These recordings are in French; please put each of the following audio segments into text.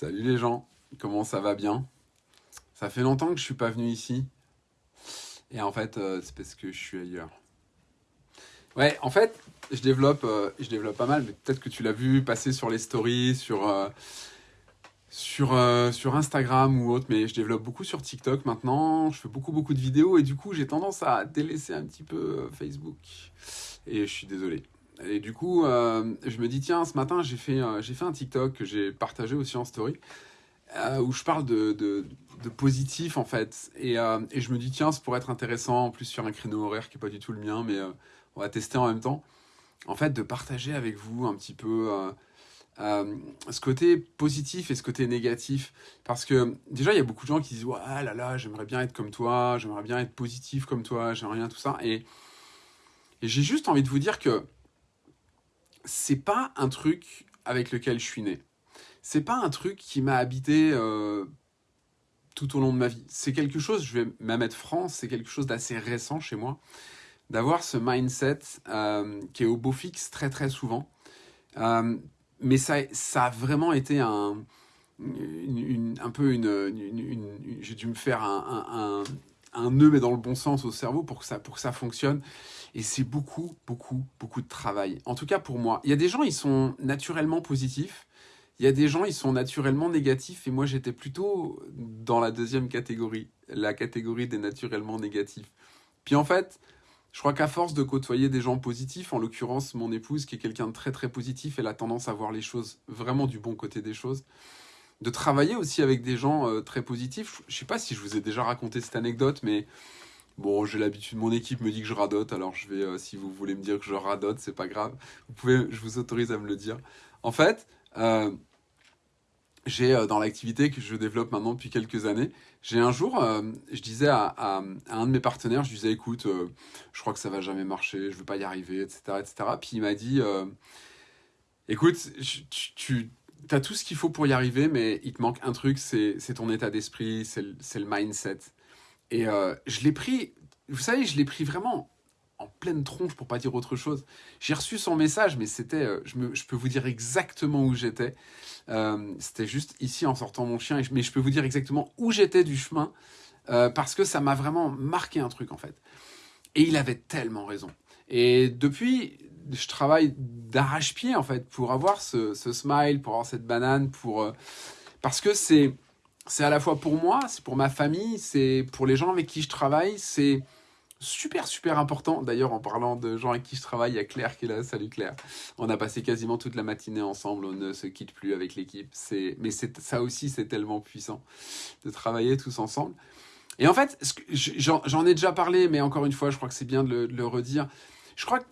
Salut les gens, comment ça va bien? Ça fait longtemps que je suis pas venu ici. Et en fait, euh, c'est parce que je suis ailleurs. Ouais, en fait, je développe, euh, je développe pas mal, mais peut-être que tu l'as vu passer sur les stories, sur, euh, sur Instagram ou autre, mais je développe beaucoup sur TikTok maintenant. Je fais beaucoup, beaucoup de vidéos et du coup, j'ai tendance à délaisser un petit peu Facebook. Et je suis désolé. Et du coup, euh, je me dis, tiens, ce matin, j'ai fait, euh, fait un TikTok que j'ai partagé aussi en story, euh, où je parle de, de, positif, en fait. Et, et, je me dis, tiens, ça pourrait être intéressant, en plus sur un créneau horaire qui n'est pas du tout le mien, mais on va tester en même temps. En fait, de partager avec vous un petit peu ce côté positif et ce côté négatif. Parce que déjà, il y a beaucoup de gens qui disent, ouais, là là, j'aimerais bien être comme toi, j'aimerais bien être positif comme toi, j'aimerais bien tout ça. Et j'ai juste envie de vous dire que c'est pas un truc avec lequel je suis né. C'est pas un truc qui m'a habité euh, tout au long de ma vie. C'est quelque chose, je vais même être franc, c'est quelque chose d'assez récent chez moi, d'avoir ce mindset euh, qui est au beau fixe très très souvent. Euh, mais ça, ça a vraiment été un, un peu une, j'ai dû me faire un, un nœud, mais dans le bon sens au cerveau pour que ça, pour que ça fonctionne. Et c'est beaucoup, beaucoup, beaucoup de travail. En tout cas pour moi. Il y a des gens, ils sont naturellement positifs. Il y a des gens, ils sont naturellement négatifs. Et moi, j'étais plutôt dans la deuxième catégorie. La catégorie des naturellement négatifs. Puis en fait, je crois qu'à force de côtoyer des gens positifs, en l'occurrence mon épouse qui est quelqu'un de très très positif, elle a tendance à voir les choses vraiment du bon côté des choses de travailler aussi avec des gens euh, très positifs. Je sais pas si je vous ai déjà raconté cette anecdote, mais bon, j'ai l'habitude, mon équipe me dit que je radote, alors je vais, euh, si vous voulez me dire que je radote, c'est pas grave. Vous pouvez, je vous autorise à me le dire. En fait, euh, j'ai dans l'activité que je développe maintenant depuis quelques années, j'ai un jour, je disais à, un de mes partenaires, je disais, écoute, je crois que ça va jamais marcher, je veux pas y arriver, etc., etc. Puis il m'a dit, écoute, tu as tout ce qu'il faut pour y arriver, mais il te manque un truc, c'est ton état d'esprit, c'est le, mindset. Et euh, je l'ai pris, vous savez, je l'ai pris vraiment en pleine tronche pour pas dire autre chose. J'ai reçu son message, mais c'était, euh, je, je, peux vous dire exactement où j'étais. Euh, c'était juste ici en sortant mon chien, mais je peux vous dire exactement où j'étais du chemin parce que ça m'a vraiment marqué un truc en fait. Et il avait tellement raison. Et depuis, je travaille d'arrache-pied en fait pour avoir ce, smile, pour avoir cette banane, pour euh, parce que c'est c'est à la fois pour moi, c'est pour ma famille, c'est pour les gens avec qui je travaille, c'est super super important. D'ailleurs, en parlant de gens avec qui je travaille, il y a Claire qui est là. Salut Claire. On a passé quasiment toute la matinée ensemble. On ne se quitte plus avec l'équipe. Mais ça aussi, c'est tellement puissant de travailler tous ensemble. Et en fait, j'en ai déjà parlé, mais encore une fois, je crois que c'est bien de le, de le redire. Je crois que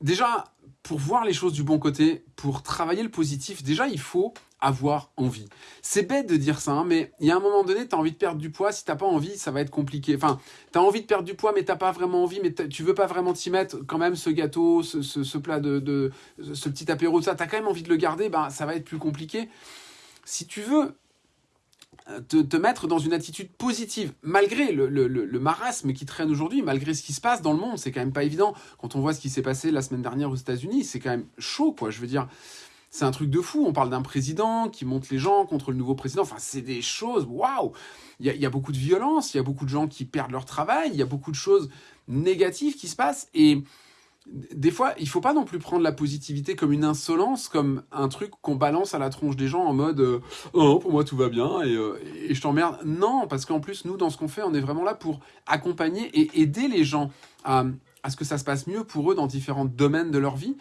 déjà, pour voir les choses du bon côté, pour travailler le positif, déjà, il faut avoir envie. C'est bête de dire ça, hein, mais il y a un moment donné, tu as envie de perdre du poids. Si t'as pas envie, ça va être compliqué. Enfin, tu as envie de perdre du poids, mais t'as pas vraiment envie, mais tu veux pas vraiment t'y mettre. Quand même, ce gâteau, ce, plat de, ce petit apéro, ça, tu as quand même envie de le garder, ben, ça va être plus compliqué. Si tu veux te, te, mettre dans une attitude positive, malgré le, le, le marasme qui traîne aujourd'hui, malgré ce qui se passe dans le monde, c'est quand même pas évident. Quand on voit ce qui s'est passé la semaine dernière aux États-Unis, c'est quand même chaud, quoi. Je veux dire, c'est un truc de fou. On parle d'un président qui monte les gens contre le nouveau président. Enfin, c'est des choses, waouh Il y, y a, beaucoup de violence, il y a beaucoup de gens qui perdent leur travail, il y a beaucoup de choses négatives qui se passent. Et des fois, il faut pas non plus prendre la positivité comme une insolence, comme un truc qu'on balance à la tronche des gens en mode euh, oh pour moi tout va bien et, euh, je t'emmerde. Non, parce qu'en plus nous dans ce qu'on fait, on est vraiment là pour accompagner et aider les gens à, à ce que ça se passe mieux pour eux dans différents domaines de leur vie.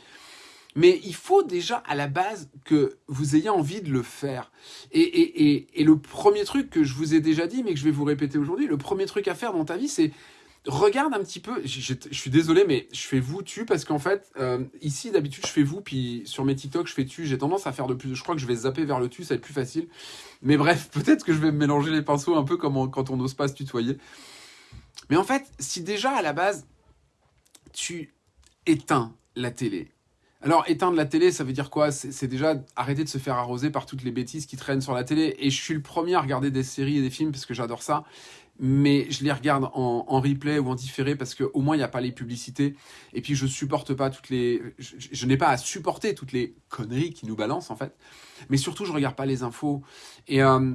Mais il faut déjà à la base que vous ayez envie de le faire. Et, et, et, et le premier truc que je vous ai déjà dit, mais que je vais vous répéter aujourd'hui, le premier truc à faire dans ta vie, c'est regarde un petit peu, je, suis désolé, mais je fais vous tu parce qu'en fait, euh, ici d'habitude je fais vous, puis sur mes TikTok je fais tu. J'ai tendance à faire de plus, je crois que je vais zapper vers le tu, ça va être plus facile. Mais bref, peut-être que je vais mélanger les pinceaux un peu comme quand on n'ose pas se tutoyer. Mais en fait, si déjà à la base tu éteins la télé. Alors éteindre la télé, ça veut dire quoi? C'est déjà arrêter de se faire arroser par toutes les bêtises qui traînent sur la télé. Et je suis le premier à regarder des séries et des films parce que j'adore ça mais je les regarde en, replay ou en différé parce qu'au moins il n'y a pas les publicités. Et puis je supporte pas toutes les. Je, n'ai pas à supporter toutes les conneries qui nous balancent en fait. Mais surtout, je regarde pas les infos. Et, euh,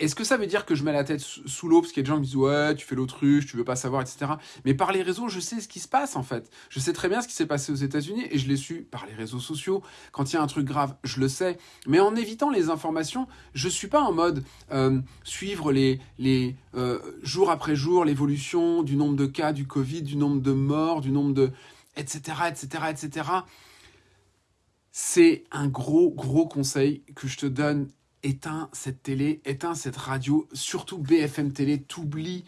est-ce que ça veut dire que je mets la tête sous l'eau parce qu'il y a des gens qui disent ouais tu fais l'autruche, tu veux pas savoir, etc. Mais par les réseaux, je sais ce qui se passe en fait. Je sais très bien ce qui s'est passé aux États-Unis et je l'ai su par les réseaux sociaux. Quand il y a un truc grave, je le sais. Mais en évitant les informations, je suis pas en mode euh, suivre les les euh, jours après jour l'évolution du nombre de cas du Covid, du nombre de morts, du nombre de etc etc etc. C'est un gros gros conseil que je te donne éteins cette télé, éteins cette radio, surtout BFM Télé, t'oublies.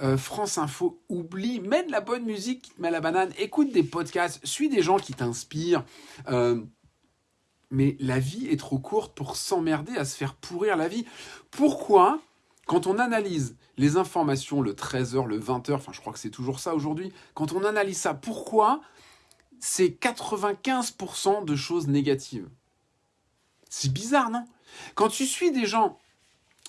Euh, France Info, oublie, mets de la bonne musique qui te met la banane, écoute des podcasts, suis des gens qui t'inspirent. Euh, mais la vie est trop courte pour s'emmerder à se faire pourrir la vie. Pourquoi, quand on analyse les informations le 13h, le 20h, enfin je crois que c'est toujours ça aujourd'hui, quand on analyse ça, pourquoi c'est 95% de choses négatives? C'est bizarre, non? Quand tu suis des gens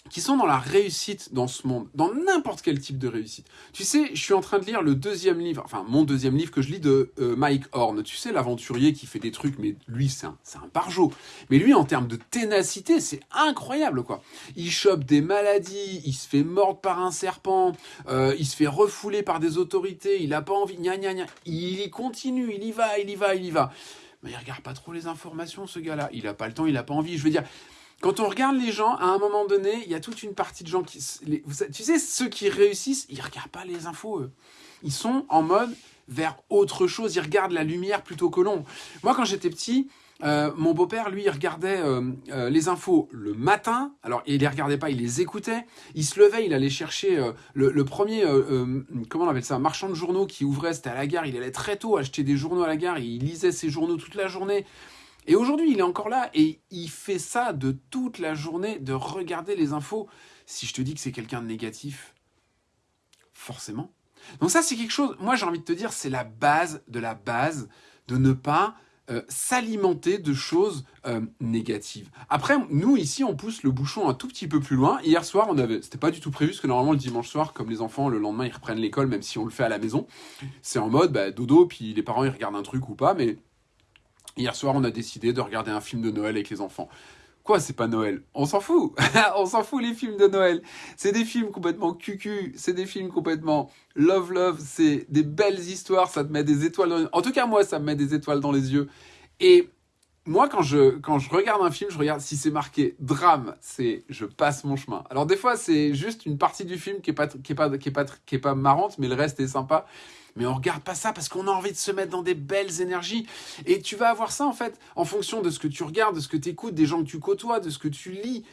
qui sont dans la réussite dans ce monde, dans n'importe quel type de réussite. Tu sais, je suis en train de lire le deuxième livre, enfin mon deuxième livre que je lis de euh, Mike Horn. Tu sais, l'aventurier qui fait des trucs, mais lui, c'est un, un barjot. Mais lui, en termes de ténacité, c'est incroyable, quoi. Il chope des maladies, il se fait mordre par un serpent, euh, il se fait refouler par des autorités, il a pas envie, gna gna gna. Il y continue, il y va, il y va, il y va. Mais il regarde pas trop les informations, ce gars-là. Il a pas le temps, il a pas envie. Je veux dire, quand on regarde les gens, à un moment donné, il y a toute une partie de gens qui... tu sais, ceux qui réussissent, ils regardent pas les infos, eux. Ils sont en mode vers autre chose, ils regardent la lumière plutôt que l'ombre. Moi, quand j'étais petit, euh, mon beau-père, lui, il regardait euh, euh, les infos le matin. Alors, il les regardait pas, il les écoutait. Il se levait, il allait chercher le, le, premier, comment on appelle ça, marchand de journaux qui ouvrait, c'était à la gare. Il allait très tôt acheter des journaux à la gare. Il lisait ses journaux toute la journée. Et aujourd'hui, il est encore là et il fait ça de toute la journée, de regarder les infos. Si je te dis que c'est quelqu'un de négatif, forcément. Donc ça, c'est quelque chose, moi j'ai envie de te dire, c'est la base de la base de ne pas euh, s'alimenter de choses euh, négatives. Après, nous ici, on pousse le bouchon un tout petit peu plus loin. Hier soir, on avait, c'était pas du tout prévu, parce que normalement le dimanche soir, comme les enfants, le lendemain, ils reprennent l'école, même si on le fait à la maison. C'est en mode bah, dodo, puis les parents ils regardent un truc ou pas, mais Hier soir, on a décidé de regarder un film de Noël avec les enfants. Quoi, c'est pas Noël? On s'en fout On s'en fout les films de Noël C'est des films complètement cucu, c'est des films complètement love love, c'est des belles histoires, ça te met des étoiles dans les... En tout cas, moi, ça me met des étoiles dans les yeux. Et moi, quand je, quand je regarde un film, je regarde si c'est marqué drame, c'est je passe mon chemin. Alors des fois, c'est juste une partie du film qui est pas, pas marrante, mais le reste est sympa mais on regarde pas ça parce qu'on a envie de se mettre dans des belles énergies. Et tu vas avoir ça en fait en fonction de ce que tu regardes, de ce que tu écoutes, des gens que tu côtoies, de ce que tu lis.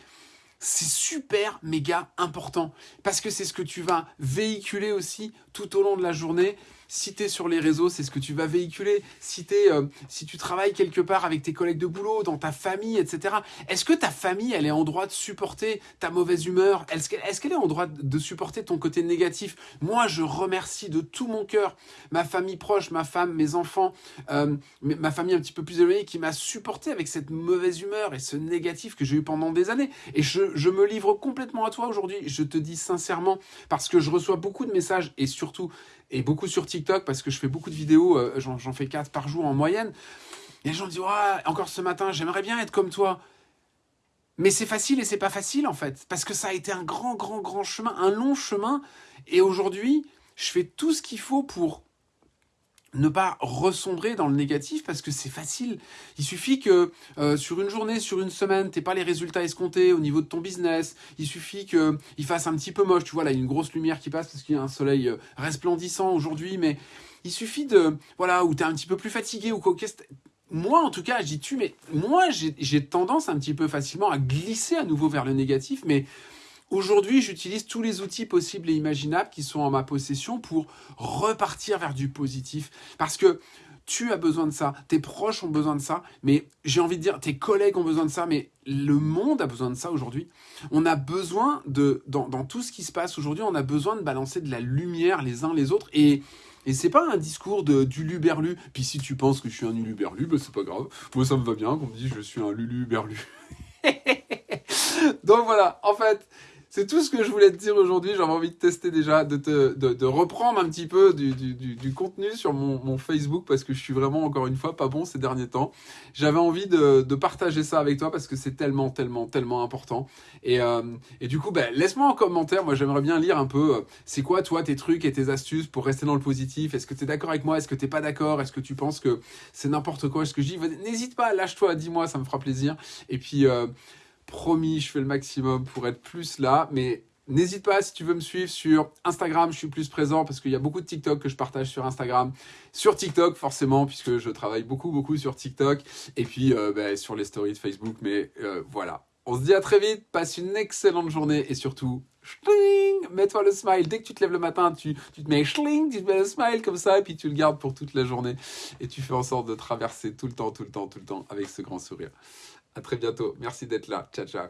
C'est super méga important parce que c'est ce que tu vas véhiculer aussi tout au long de la journée si tu sur les réseaux, c'est ce que tu vas véhiculer. Si, euh, si tu travailles quelque part avec tes collègues de boulot, dans ta famille, etc. Est-ce que ta famille, elle est en droit de supporter ta mauvaise humeur? Est-ce qu'elle est, en droit de supporter ton côté négatif? Moi, je remercie de tout mon cœur ma famille proche, ma femme, mes enfants, euh, ma famille un petit peu plus éloignée qui m'a supporté avec cette mauvaise humeur et ce négatif que j'ai eu pendant des années. Et je me livre complètement à toi aujourd'hui. Je te dis sincèrement, parce que je reçois beaucoup de messages et surtout et beaucoup sur TikTok parce que je fais beaucoup de vidéos, euh, j'en fais 4 par jour en moyenne. Et les gens disent ouais, encore ce matin, j'aimerais bien être comme toi. Mais c'est facile et c'est pas facile en fait, parce que ça a été un grand, grand, grand chemin, un long chemin. Et aujourd'hui, je fais tout ce qu'il faut pour ne pas ressombrer dans le négatif parce que c'est facile. Il suffit que euh, sur une journée, sur une semaine, t'aies pas les résultats escomptés au niveau de ton business. Il suffit qu'il fasse un petit peu moche. Tu vois, là, il y a une grosse lumière qui passe parce qu'il y a un soleil euh, resplendissant aujourd'hui, mais il suffit de, voilà, où t'es un petit peu plus fatigué ou quoi. Moi, en tout cas, je dis tu, mais moi, j'ai tendance un petit peu facilement à glisser à nouveau vers le négatif, mais Aujourd'hui, j'utilise tous les outils possibles et imaginables qui sont en ma possession pour repartir vers du positif. Parce que tu as besoin de ça, tes proches ont besoin de ça, mais j'ai envie de dire, tes collègues ont besoin de ça, mais le monde a besoin de ça aujourd'hui. On a besoin de, dans, tout ce qui se passe aujourd'hui, on a besoin de balancer de la lumière les uns les autres. Et, et c'est pas un discours de, du luberlu. Puis si tu penses que je suis un luluberlu, ben c'est pas grave. Moi, ça me va bien qu'on me dise je suis un luluberlu. Donc voilà, en fait, c'est tout ce que je voulais te dire aujourd'hui. J'avais envie de tester déjà, de, te, de, reprendre un petit peu du, du, du, contenu sur mon, mon, Facebook parce que je suis vraiment, encore une fois, pas bon ces derniers temps. J'avais envie de, de, partager ça avec toi parce que c'est tellement, tellement, tellement important. Et, euh, et du coup, ben, laisse-moi en commentaire. Moi, j'aimerais bien lire un peu, euh, c'est quoi, toi, tes trucs et tes astuces pour rester dans le positif? Est-ce que tu es d'accord avec moi? Est-ce que tu pas d'accord? Est-ce que tu penses que c'est n'importe quoi? Ce que je dis N'hésite pas, lâche-toi, dis-moi, ça me fera plaisir. Et puis... Euh, Promis, je fais le maximum pour être plus là, mais N'hésite pas si tu veux me suivre sur Instagram, je suis plus présent parce qu'il y a beaucoup de TikTok que je partage sur Instagram. Sur TikTok forcément puisque je travaille beaucoup beaucoup sur TikTok et puis euh, ben, sur les stories de Facebook. Mais euh, voilà, on se dit à très vite, passe une excellente journée et surtout, mets-toi le smile. Dès que tu te lèves le matin, tu, tu te mets schling, tu te mets le smile comme ça et puis tu le gardes pour toute la journée et tu fais en sorte de traverser tout le temps, tout le temps, tout le temps avec ce grand sourire. À très bientôt. Merci d'être là. Ciao, ciao.